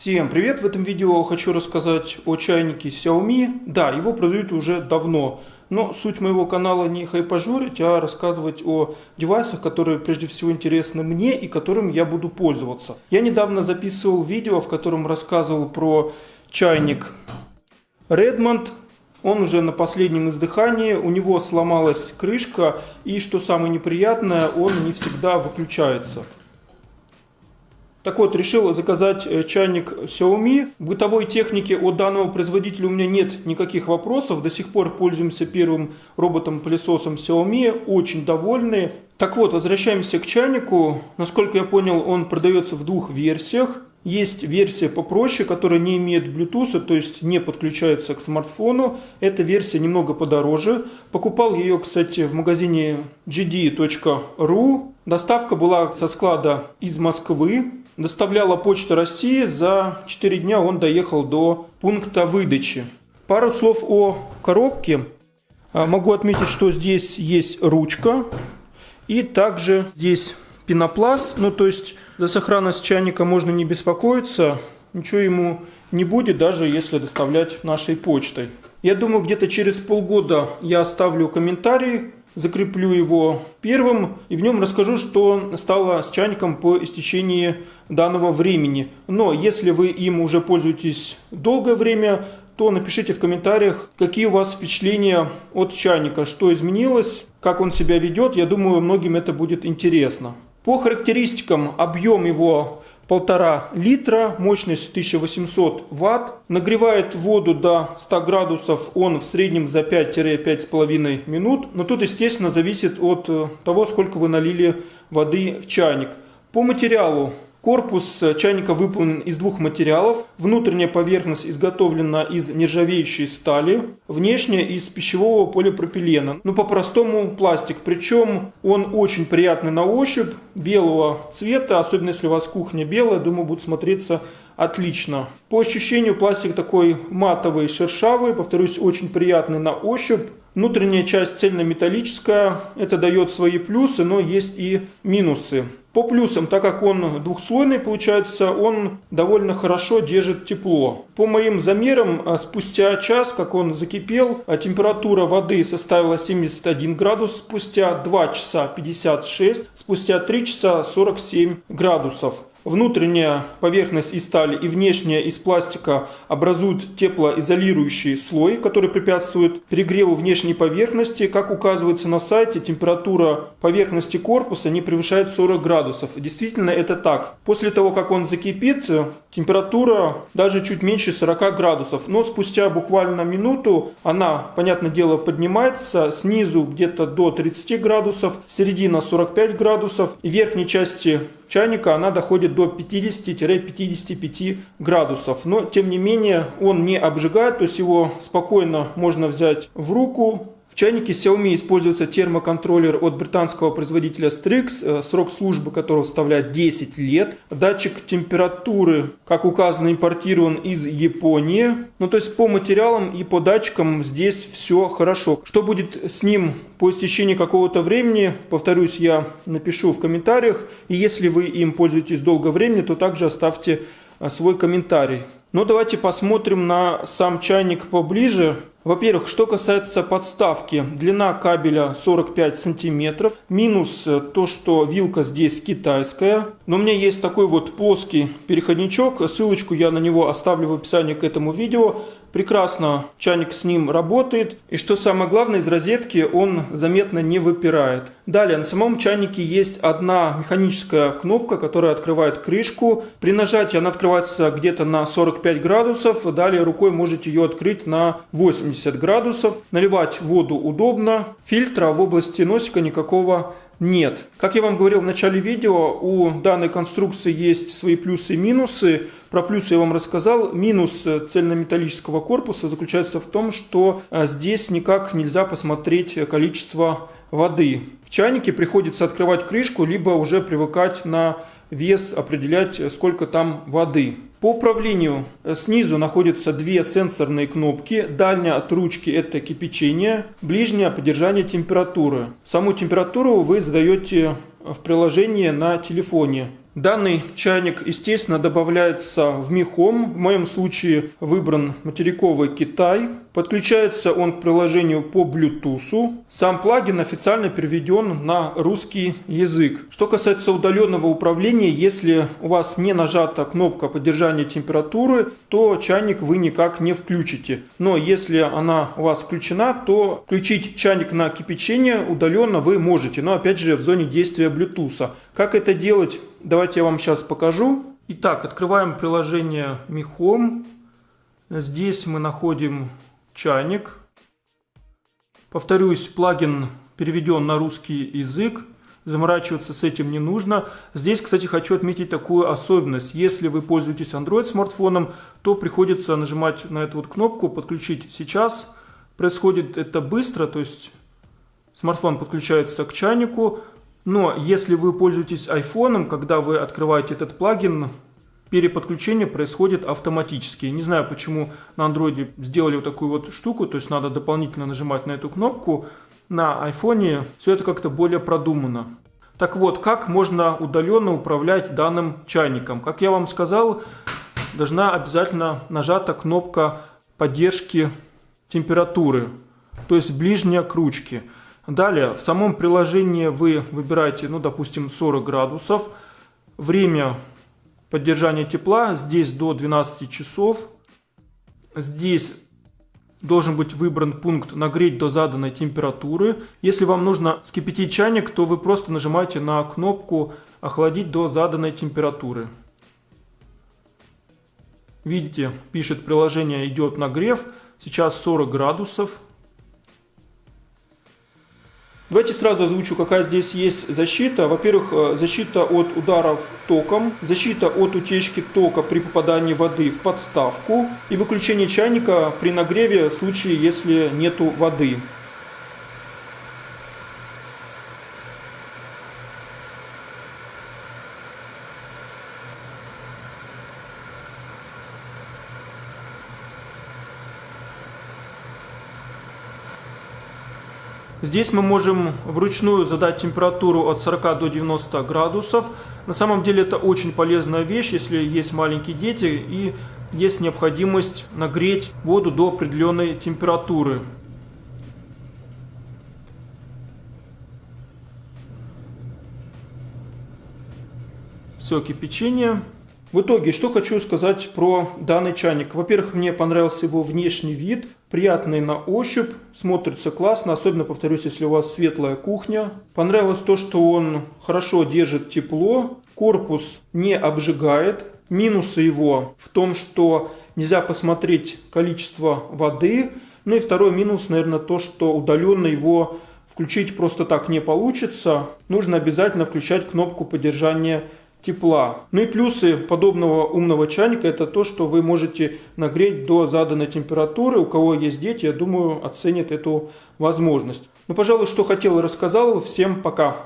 Всем привет! В этом видео хочу рассказать о чайнике Xiaomi. Да, его продают уже давно, но суть моего канала не хайпажурить, а рассказывать о девайсах, которые прежде всего интересны мне и которым я буду пользоваться. Я недавно записывал видео, в котором рассказывал про чайник Redmond. Он уже на последнем издыхании, у него сломалась крышка и, что самое неприятное, он не всегда выключается. Так вот, решил заказать э, чайник Xiaomi. Бытовой технике от данного производителя у меня нет никаких вопросов. До сих пор пользуемся первым роботом-пылесосом Xiaomi. Очень довольны. Так вот, возвращаемся к чайнику. Насколько я понял, он продается в двух версиях. Есть версия попроще, которая не имеет Bluetooth, то есть не подключается к смартфону. Эта версия немного подороже. Покупал ее, кстати, в магазине gd.ru. Доставка была со склада из Москвы доставляла Почта России. За 4 дня он доехал до пункта выдачи. Пару слов о коробке. А, могу отметить, что здесь есть ручка. И также здесь пенопласт. Ну, то есть за сохранность чайника можно не беспокоиться. Ничего ему не будет, даже если доставлять нашей почтой. Я думаю, где-то через полгода я оставлю комментарий закреплю его первым и в нем расскажу, что стало с чайником по истечении данного времени. Но если вы им уже пользуетесь долгое время, то напишите в комментариях, какие у вас впечатления от чайника, что изменилось, как он себя ведет. Я думаю, многим это будет интересно. По характеристикам объем его полтора литра, мощность 1800 ватт. Нагревает воду до 100 градусов он в среднем за 5-5,5 минут. Но тут, естественно, зависит от э, того, сколько вы налили воды в чайник. По материалу Корпус чайника выполнен из двух материалов. Внутренняя поверхность изготовлена из нержавеющей стали, внешняя из пищевого полипропилена. Ну, по-простому пластик. Причем он очень приятный на ощупь, белого цвета, особенно если у вас кухня белая, думаю, будет смотреться отлично. По ощущению пластик такой матовый, шершавый, повторюсь, очень приятный на ощупь. Внутренняя часть цельнометаллическая, это дает свои плюсы, но есть и минусы. По плюсам, так как он двухслойный получается, он довольно хорошо держит тепло. По моим замерам, а, спустя час, как он закипел, а температура воды составила 71 градус, спустя 2 часа 56, спустя 3 часа 47 градусов. Внутренняя поверхность из стали и внешняя из пластика образуют теплоизолирующий слой, который препятствует перегреву внешней поверхности. Как указывается на сайте, температура поверхности корпуса не превышает 40 градусов. Действительно это так. После того, как он закипит, температура даже чуть меньше 40 градусов. Но спустя буквально минуту она, понятное дело, поднимается снизу где-то до 30 градусов, середина 45 градусов и верхней части чайника она доходит до 50-55 градусов. Но тем не менее он не обжигает, то есть его спокойно можно взять в руку, в чайнике Xiaomi используется термоконтроллер от британского производителя Strix, э, срок службы которого составляет 10 лет. Датчик температуры, как указано, импортирован из Японии. Ну, то есть по материалам и по датчикам здесь все хорошо. Что будет с ним по истечении какого-то времени, повторюсь, я напишу в комментариях. И если вы им пользуетесь долгое время, то также оставьте э, свой комментарий. Но давайте посмотрим на сам чайник поближе. Во-первых, что касается подставки, длина кабеля 45 сантиметров. Минус э, то, что вилка здесь китайская. Но у меня есть такой вот плоский переходничок. Ссылочку я на него оставлю в описании к этому видео. Прекрасно чайник с ним работает. И что самое главное, из розетки он заметно не выпирает. Далее, на самом чайнике есть одна механическая кнопка, которая открывает крышку. При нажатии она открывается где-то на 45 градусов. Далее рукой можете ее открыть на 80 градусов. Наливать воду удобно. Фильтра в области носика никакого нет. Как я вам говорил в начале видео, у данной конструкции есть свои плюсы и минусы. Про плюсы я вам рассказал. Минус цельнометаллического корпуса заключается в том, что а, здесь никак нельзя посмотреть количество воды. В чайнике приходится открывать крышку, либо уже привыкать на вес, определять, сколько там воды. По управлению э, снизу находятся две сенсорные кнопки. Дальняя от ручки это кипячение, ближняя поддержание температуры. Саму температуру вы задаете в приложении на телефоне. Данный чайник, естественно, добавляется в Михом. В моем случае выбран материковый Китай. Подключается он к приложению по Bluetooth. Сам плагин официально переведен на русский язык. Что касается удаленного управления, если у вас не нажата кнопка поддержания температуры, то чайник вы никак не включите. Но если она у вас включена, то включить чайник на кипячение удаленно вы можете. Но опять же в зоне действия Bluetooth. Как это делать? Давайте я вам сейчас покажу. Итак, открываем приложение Home. Здесь мы находим чайник. Повторюсь, плагин переведен на русский язык. Заморачиваться с этим не нужно. Здесь, кстати, хочу отметить такую особенность. Если вы пользуетесь Android смартфоном, то приходится нажимать на эту вот кнопку «Подключить сейчас». Происходит это быстро, то есть смартфон подключается к чайнику, но если вы пользуетесь iPhone, когда вы открываете этот плагин, переподключение происходит автоматически. Не знаю, почему на Android сделали вот такую вот штуку, то есть надо дополнительно нажимать на эту кнопку. На iPhone все это как-то более продумано. Так вот, как можно удаленно управлять данным чайником? Как я вам сказал, должна обязательно нажата кнопка поддержки температуры, то есть ближняя к ручке. Далее, в самом приложении вы выбираете, ну, допустим, 40 градусов. Время поддержания тепла здесь до 12 часов. Здесь должен быть выбран пункт «Нагреть до заданной температуры». Если вам нужно скипятить чайник, то вы просто нажимаете на кнопку «Охладить до заданной температуры». Видите, пишет приложение «Идет нагрев». Сейчас 40 градусов. Давайте сразу озвучу, какая здесь есть защита. Во-первых, э, защита от ударов током, защита от утечки тока при попадании воды в подставку и выключение чайника при нагреве в случае, если нету воды. Здесь мы можем вручную задать температуру от 40 до 90 градусов. На самом деле это очень полезная вещь, если есть маленькие дети и есть необходимость нагреть воду до определенной температуры. Все, кипячение. В итоге, что хочу сказать про данный чайник. Во-первых, мне понравился его внешний вид, приятный на ощупь, смотрится классно, особенно, повторюсь, если у вас светлая кухня. Понравилось то, что он хорошо держит тепло, корпус не обжигает. Минусы его в том, что нельзя посмотреть количество воды. Ну и второй минус, наверное, то, что удаленно его включить просто так не получится. Нужно обязательно включать кнопку поддержания тепла. Ну и плюсы подобного умного чайника это то, что вы можете нагреть до заданной температуры. У кого есть дети, я думаю, оценят эту возможность. Ну, пожалуй, что хотел, рассказал. Всем пока!